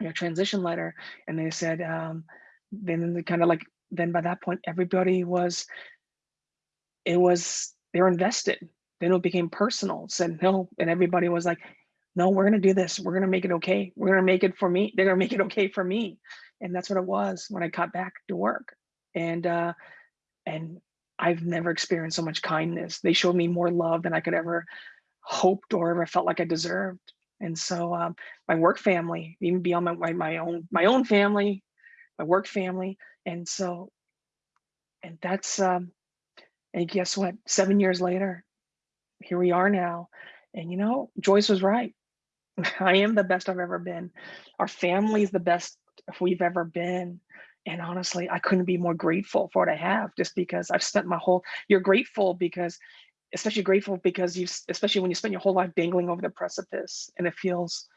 a transition letter and they said um then kind of like then by that point everybody was it was they're invested. Then it became personal. Said no, and everybody was like, "No, we're gonna do this. We're gonna make it okay. We're gonna make it for me. They're gonna make it okay for me." And that's what it was when I got back to work. And uh, and I've never experienced so much kindness. They showed me more love than I could ever hoped or ever felt like I deserved. And so um, my work family, even beyond my, my my own my own family, my work family, and so and that's um, and guess what? Seven years later, here we are now. And you know, Joyce was right. I am the best I've ever been. Our family is the best we've ever been. And honestly, I couldn't be more grateful for what I have just because I've spent my whole, you're grateful because, especially grateful because you, especially when you spend your whole life dangling over the precipice and it feels,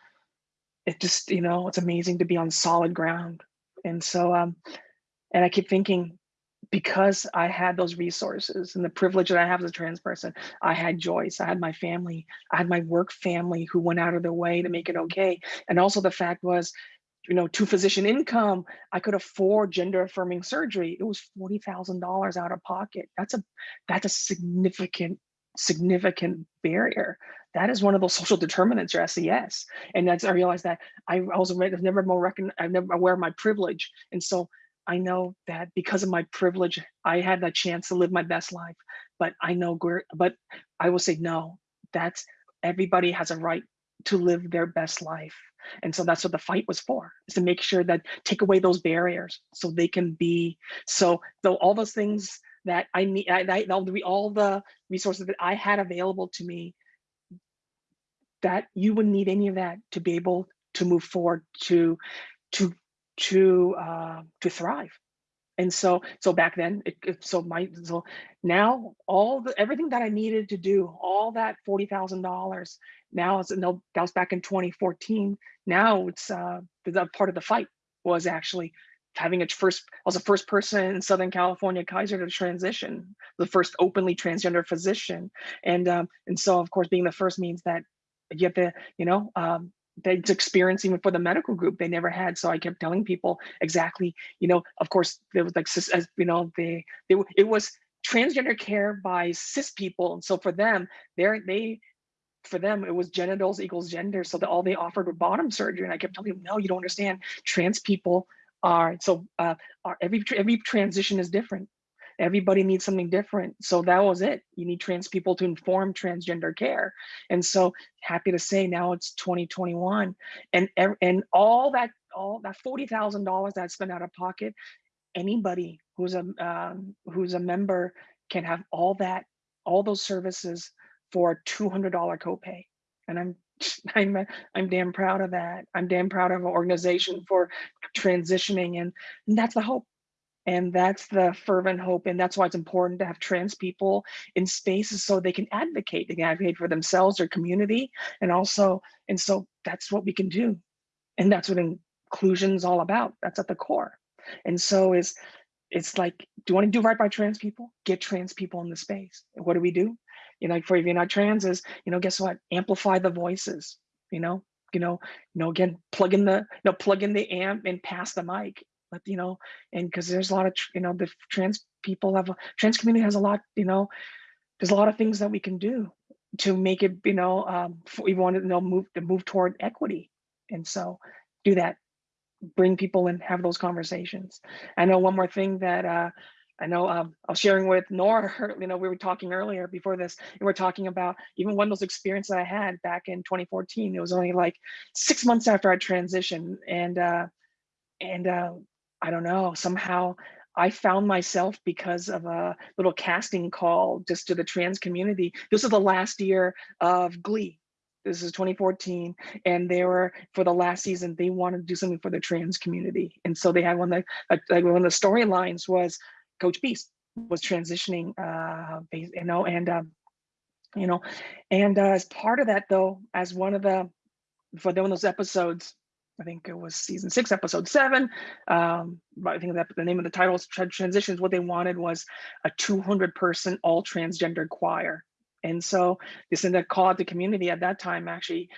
it just, you know, it's amazing to be on solid ground. And so, um, and I keep thinking, because I had those resources and the privilege that I have as a trans person, I had Joyce, I had my family, I had my work family who went out of their way to make it okay. And also the fact was, you know, two physician income, I could afford gender affirming surgery. It was $40,000 out of pocket. That's a, that's a significant, significant barrier. That is one of those social determinants or SES. And that's, I realized that I also I've never more recon, I've never aware of my privilege. And so I know that because of my privilege, I had that chance to live my best life. But I know, but I will say no. That's everybody has a right to live their best life, and so that's what the fight was for: is to make sure that take away those barriers so they can be. So though all those things that I need, I, I, all the all the resources that I had available to me, that you wouldn't need any of that to be able to move forward to to to uh, to thrive. And so so back then, it, it, so my so now all the everything that I needed to do, all that forty thousand dollars, now it's no that was back in 2014. Now it's uh, the part of the fight was actually having a first I was the first person in Southern California Kaiser to transition, the first openly transgender physician, and um, and so of course being the first means that you have to you know um, that's experience even for the medical group they never had so i kept telling people exactly you know of course there was like as you know they, they it was transgender care by cis people and so for them they're they for them it was genitals equals gender so that all they offered were bottom surgery and i kept telling them no you don't understand trans people are so uh are every every transition is different everybody needs something different. So that was it. You need trans people to inform transgender care. And so happy to say now it's 2021 and, and all that, all that $40,000 that I spent out of pocket, anybody who's a, um, who's a member can have all that, all those services for a $200 copay. And I'm I'm I'm damn proud of that. I'm damn proud of an organization for transitioning, and, and that's the hope And that's the fervent hope. And that's why it's important to have trans people in spaces so they can advocate. They can advocate for themselves, their community, and also, and so that's what we can do. And that's what inclusion is all about. That's at the core. And so is it's like, do you want to do right by trans people? Get trans people in the space. What do we do? You know, for if you're not trans is, you know, guess what? Amplify the voices, you know, you know, you know, again, plug in the, you know, plug in the amp and pass the mic. But you know, and because there's a lot of, you know, the trans people have, a trans community has a lot, you know, there's a lot of things that we can do to make it, you know, um, we want to you know, move to move toward equity. And so do that bring people and have those conversations. I know one more thing that uh, I know um, I was sharing with Nora, you know, we were talking earlier before this, and we're talking about even one of those experiences I had back in 2014. It was only like six months after I transitioned. And, uh, and uh, I don't know, somehow I found myself because of a little casting call just to the trans community. This is the last year of Glee. This is 2014, and they were for the last season. They wanted to do something for the trans community, and so they had one of the like one of the storylines was Coach Beiste was transitioning, uh, you know, and um, you know, and uh, as part of that though, as one of the for one of those episodes, I think it was season six, episode seven. Um, but I think that the name of the title is Transitions. What they wanted was a 200 person all transgender choir. And so this in the call out the community at that time, actually,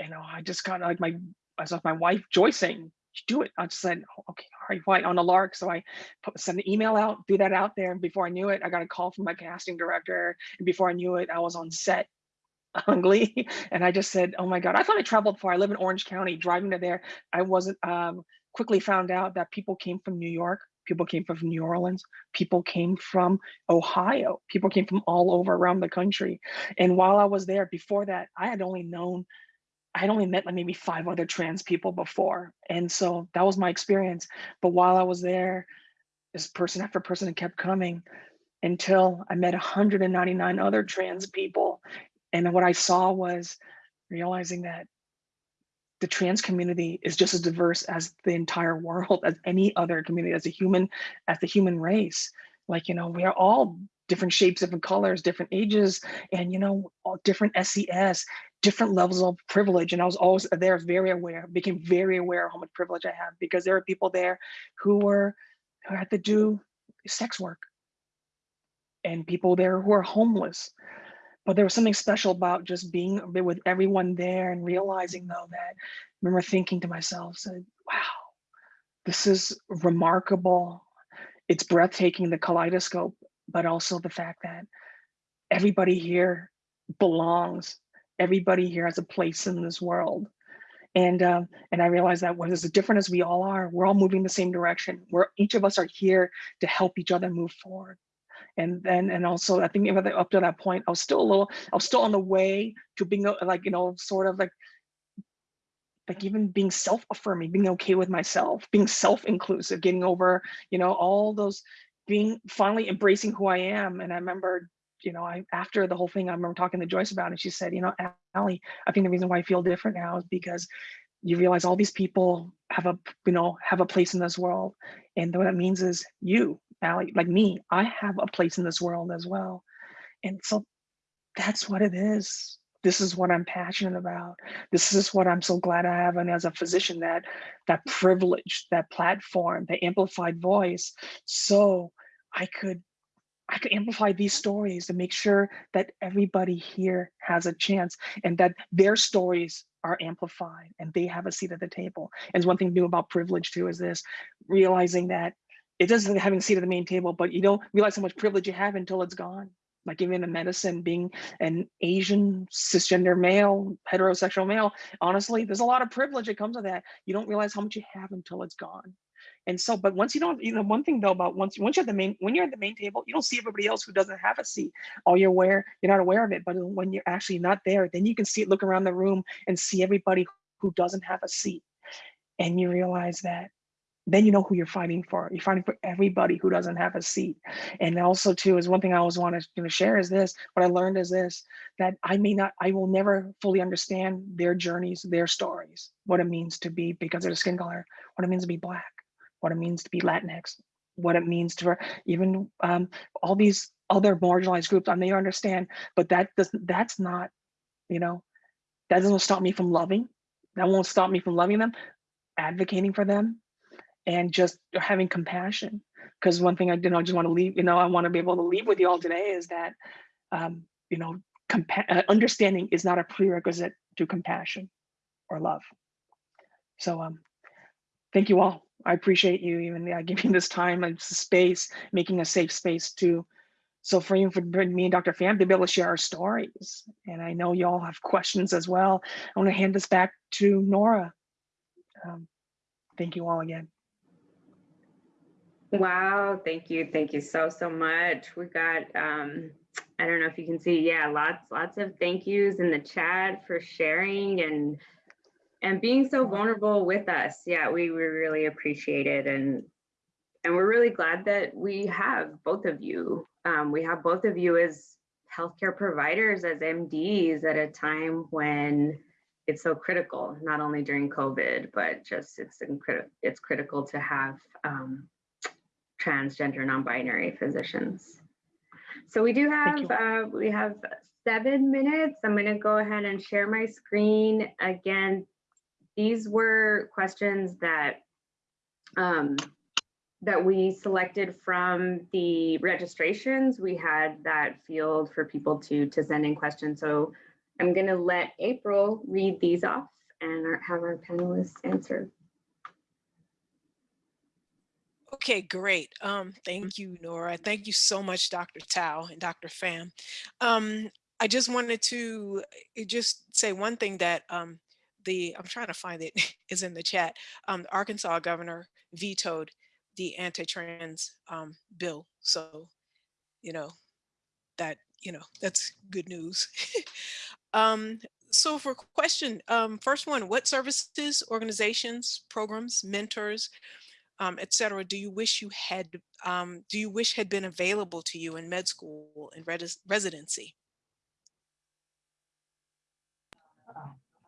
you know, I just got like my, I saw my wife Joyce saying, do it. I just said, okay, all right, white on a lark. So I put, send an email out, do that out there. And before I knew it, I got a call from my casting director. And before I knew it, I was on set Glee. And I just said, oh my God, I thought I traveled far. I live in Orange County, driving to there. I wasn't, um, quickly found out that people came from New York, people came from New Orleans, people came from Ohio, people came from all over around the country. And while I was there, before that, I had only known, I had only met like maybe five other trans people before. And so that was my experience. But while I was there, this person after person kept coming until I met 199 other trans people. And what I saw was realizing that the trans community is just as diverse as the entire world, as any other community, as a human, as the human race. Like, you know, we are all different shapes, different colors, different ages, and, you know, all different SES, different levels of privilege. And I was always there, very aware, became very aware of how much privilege I have because there are people there who were, who had to do sex work and people there who are homeless but there was something special about just being with everyone there and realizing though that I remember thinking to myself said wow this is remarkable. It's breathtaking the kaleidoscope but also the fact that everybody here belongs everybody here has a place in this world. And um, and I realized that when as different as we all are, we're all moving the same direction. We're each of us are here to help each other move forward and then and also i think even up to that point i was still a little i was still on the way to being uh, like you know sort of like like even being self-affirming being okay with myself being self-inclusive getting over you know all those being finally embracing who i am. And i remember you know i after the whole thing i remember talking to joyce about it she said you know Allie, i think the reason why i feel different now is because you realize all these people have a you know have a place in this world. And what that means is you Allie, like me, I have a place in this world as well. And so that's what it is. This is what I'm passionate about. This is what I'm so glad I have. And as a physician, that that privilege, that platform, the amplified voice. So I could I could amplify these stories to make sure that everybody here has a chance and that their stories are amplified and they have a seat at the table. And one thing new about privilege too is this, realizing that it doesn't having a seat at the main table, but you don't realize how much privilege you have until it's gone. Like even in medicine, being an Asian cisgender male, heterosexual male, honestly, there's a lot of privilege that comes with that. You don't realize how much you have until it's gone. And so, but once you don't, you know, one thing though about once once you're at the main, when you're at the main table, you don't see everybody else who doesn't have a seat. All you're aware, you're not aware of it. But when you're actually not there, then you can see it, look around the room and see everybody who doesn't have a seat. And you realize that then you know who you're fighting for. You're fighting for everybody who doesn't have a seat. And also too, is one thing I always want to you know, share is this, what I learned is this, that I may not, I will never fully understand their journeys, their stories, what it means to be because of their skin color, what it means to be black, what it means to be Latinx, what it means to even um, all these other marginalized groups. I may understand, but that doesn't. That's not, you know, that doesn't stop me from loving. That won't stop me from loving them, advocating for them, and just having compassion. Because one thing I did, I just want to leave. You know, I want to be able to leave with you all today is that, um, you know, uh, understanding is not a prerequisite to compassion or love. So um, thank you all. I appreciate you even uh, giving this time and space, making a safe space to, so for you, for me and Dr. Pham to be able to share our stories. And I know you all have questions as well. I want to hand this back to Nora. Um, thank you all again. Wow, thank you. Thank you so, so much. We got, um, I don't know if you can see, yeah, lots, lots of thank yous in the chat for sharing and and being so vulnerable with us. Yeah, we, we really appreciate it. And and we're really glad that we have both of you. Um, we have both of you as healthcare providers, as MDs at a time when it's so critical, not only during COVID, but just it's. It's critical to have um, transgender, non-binary physicians. So we do have uh, we have seven minutes. I'm going to go ahead and share my screen again these were questions that um, that we selected from the registrations. We had that field for people to to send in questions. So I'm going to let April read these off and our, have our panelists answer. Okay, great. Um, thank you, Nora. Thank you so much, Dr. Tao and Dr. Pham. Um, I just wanted to eh, just say one thing that um, the, I'm trying to find it, is in the chat. Um, the Arkansas governor vetoed the anti-trans um, bill. So, you know, that, you know, that's good news. um, so for question, um, first one, what services, organizations, programs, mentors, um, et cetera, do you wish you had, um, do you wish had been available to you in med school and res residency?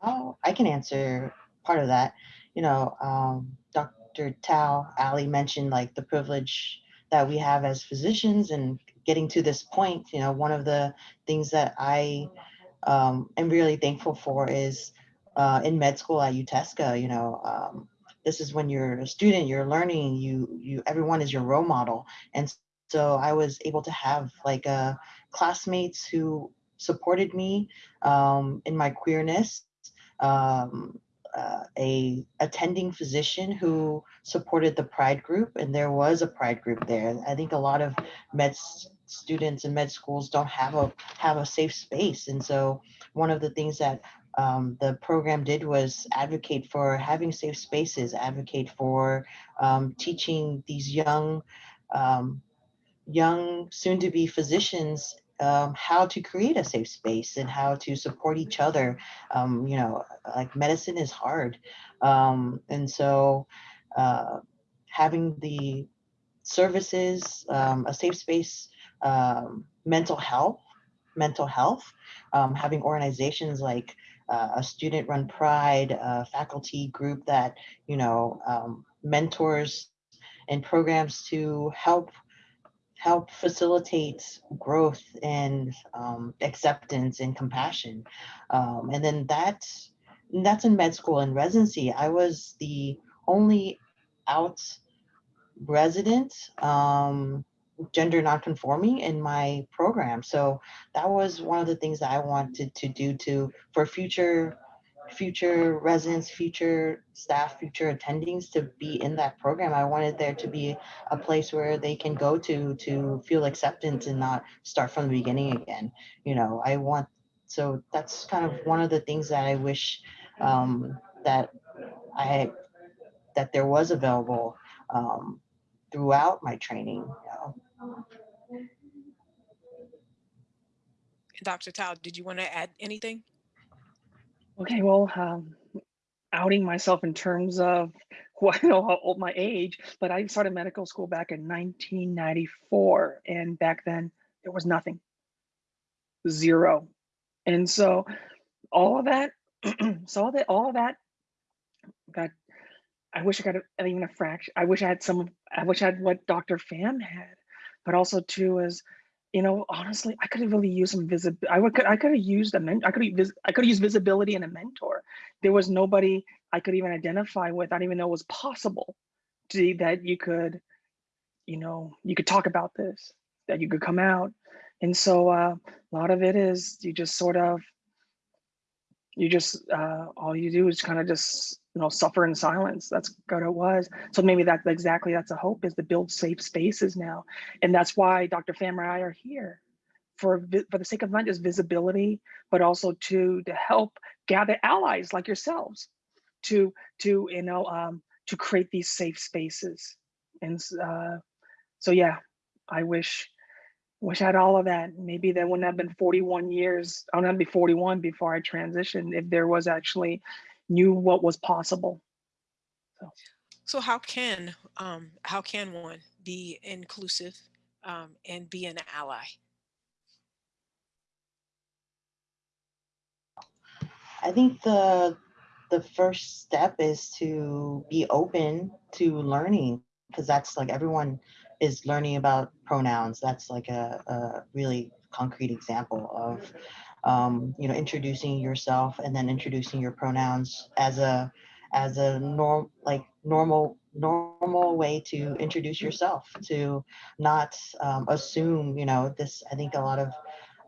Oh, I can answer part of that. You know, um, Dr. Tao, Ali mentioned like the privilege that we have as physicians and getting to this point, you know, one of the things that I um, am really thankful for is uh, in med school at UTESCA, you know, um, this is when you're a student, you're learning, you, you, everyone is your role model. And so I was able to have like uh, classmates who supported me um, in my queerness um, uh, a attending physician who supported the pride group and there was a pride group there i think a lot of med students and med schools don't have a have a safe space and so one of the things that um, the program did was advocate for having safe spaces advocate for um, teaching these young um, young soon to be physicians um, how to create a safe space and how to support each other. Um, you know, like medicine is hard. Um, and so uh, having the services, a safe space, mental health, mental health, having organizations like uh, a student run pride, a faculty group that, you know, mentors and programs to help help facilitate growth and um, acceptance and compassion. Um, and then that's, that's in med school and residency. I was the only out resident um, gender nonconforming in my program. So that was one of the things that I wanted to do to for future future residents, future staff, future attendings to be in that program. I wanted there to be a place where they can go to to feel acceptance and not start from the beginning again. You know, I want so that's kind of one of the things that I wish um, that I that there was available um, throughout my training. You know. Dr. Tao, did you want to add anything? Okay, well, um, outing myself in terms of well, I know how old my age, but I started medical school back in 1994. And back then there was nothing, zero. And so all of that, so all that, all of that got, I wish I got a, even a fraction. I wish I had some. I wish I had what Dr. Pham had, but also too is, you know, honestly, I could have really used some visibility. I would. I could have used a men. I could have. I could used visibility and a mentor. There was nobody I could even identify with. I didn't even know it was possible to that you could, you know, you could talk about this, that you could come out, and so uh, a lot of it is you just sort of you just uh, all you do is kind of just you know suffer in silence that's what it was so maybe that's exactly that's a hope is to build safe spaces now and that's why dr pham and i are here for for the sake of not just visibility but also to to help gather allies like yourselves to to you know um to create these safe spaces and uh so yeah i wish wish I had all of that. Maybe that wouldn't have been 41 years. I wouldn't be 41 before I transitioned if there was actually knew what was possible. So how can um, how can one be inclusive um, and be an ally? I think the the first step is to be open to learning because that's like everyone is learning about pronouns. That's like a, a really concrete example of um, you know introducing yourself and then introducing your pronouns as a as a norm like normal normal way to introduce yourself to not um, assume you know this i think a lot of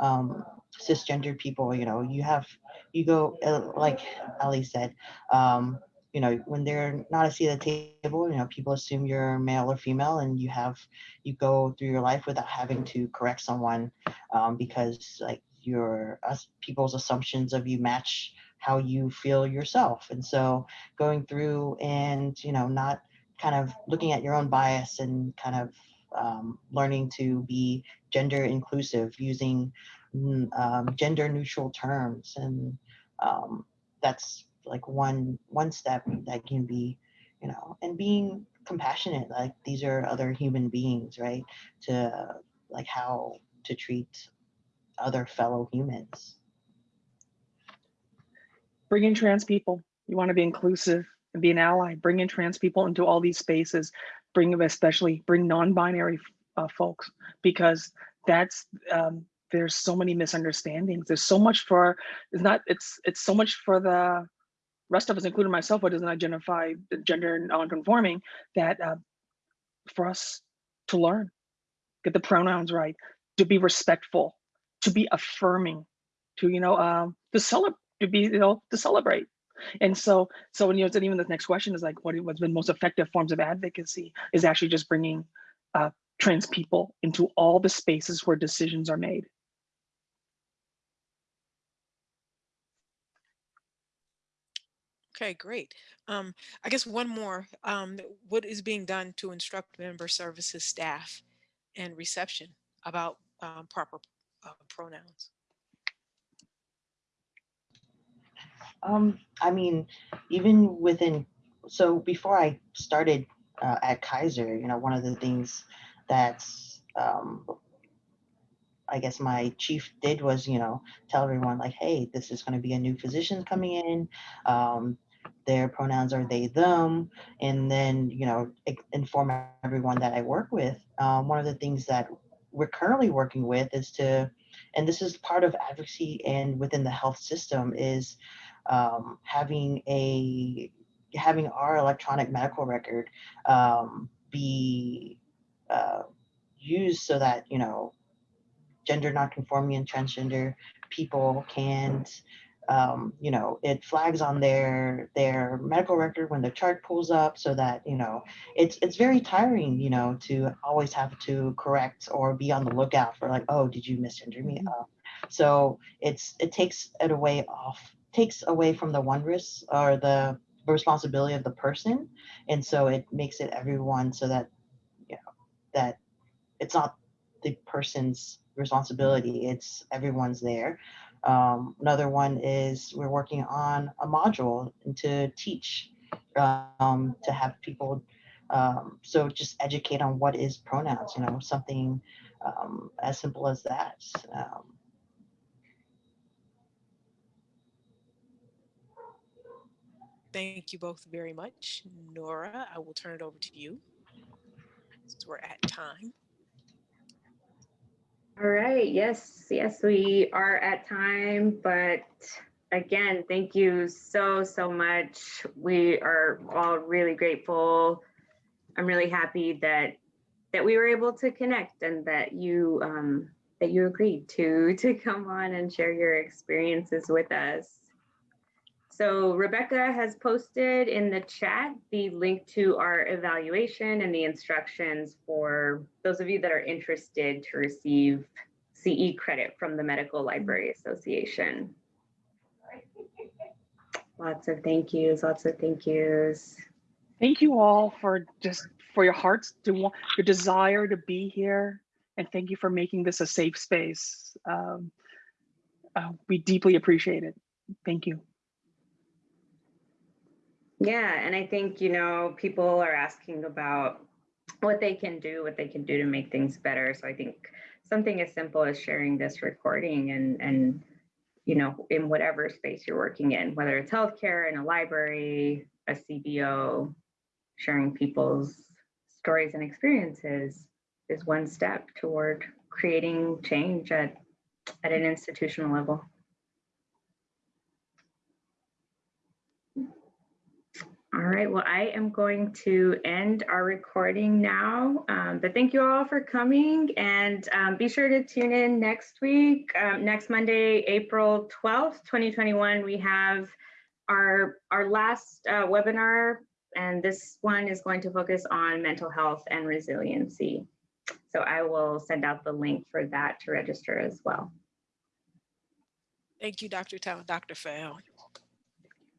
um, cisgender people you know you have you go uh, like ali said um, you know when they're not a seat at the table you know people assume you're male or female and you have you go through your life without having to correct someone um, because like your us people's assumptions of you match how you feel yourself. And so going through and you know not kind of looking at your own bias and kind of um, learning to be gender inclusive using mm, um, gender neutral terms. And um, that's like one one step that can be you know and being compassionate like these are other human beings right? To like how to treat other fellow humans Bring in trans people. You want to be inclusive and be an ally. Bring in trans people into all these spaces. Bring them, especially bring non-binary uh, folks, because that's um, there's so many misunderstandings. There's so much for it's not it's it's so much for the rest of us, including myself, who doesn't identify gender non-conforming, that uh, for us to learn, get the pronouns right, to be respectful, to be affirming, to you know, um, to celebrate, to be you know, to celebrate. And so, so when you know, even the next question is like, what what's been most effective forms of advocacy is actually just bringing uh, trans people into all the spaces where decisions are made. Okay, great. Um, I guess one more. Um, what is being done to instruct member services staff and reception about um, proper uh, pronouns? Um, I mean, even within, so before I started uh, at Kaiser, you know, one of the things that's, um, I guess my chief did was, you know, tell everyone like, hey, this is going to be a new physician coming in. Um, their pronouns are they, them. And then, you know, inform everyone that I work with. Um, one of the things that we're currently working with is to, and this is part of advocacy and within the health system is um, having a having our electronic medical record um, be uh, used so that you know gender nonconforming and transgender people can um, you know it flags on their their medical record when the chart pulls up so that you know it's it's very tiring you know to always have to correct or be on the lookout for like oh did you misgender me? Uh, so it's it takes it away off takes away from the wondrous or the responsibility of the person. And so it makes it everyone so that you know that it's not the person's responsibility it's everyone's there um, another one is we're working on a module to teach um, to have people um, so just educate on what is pronouns you know something um, as simple as that um, Thank you both very much. Nora, I will turn it over to you. Since we're at time. All right, yes, yes, we are at time, but again, thank you so, so much. We are all really grateful. I'm really happy that that we were able to connect and that you um, that you agreed to to come on and share your experiences with us. So Rebecca has posted in the chat the link to our evaluation and the instructions for those of you that are interested to receive CE credit from the Medical Library Association. Lots of thank yous, lots of thank yous. Thank you all for just for your hearts to want your desire to be here, and thank you for making this a safe space. Um, uh, we deeply appreciate it. Thank you. Yeah, and I think, you know, people are asking about what they can do, what they can do to make things better. So I think something as simple as sharing this recording and and you know, in whatever space you're working in, whether it's healthcare, in a library, a CBO, sharing people's stories and experiences is one step toward creating change at, at an institutional level. All right, well, I am going to end our recording now, um, but thank you all for coming and um, be sure to tune in next week. Um, next Monday, April 12th, 2021, we have our, our last uh, webinar and this one is going to focus on mental health and resiliency. So I will send out the link for that to register as well. Thank you, Dr. Tao, Dr. Fael.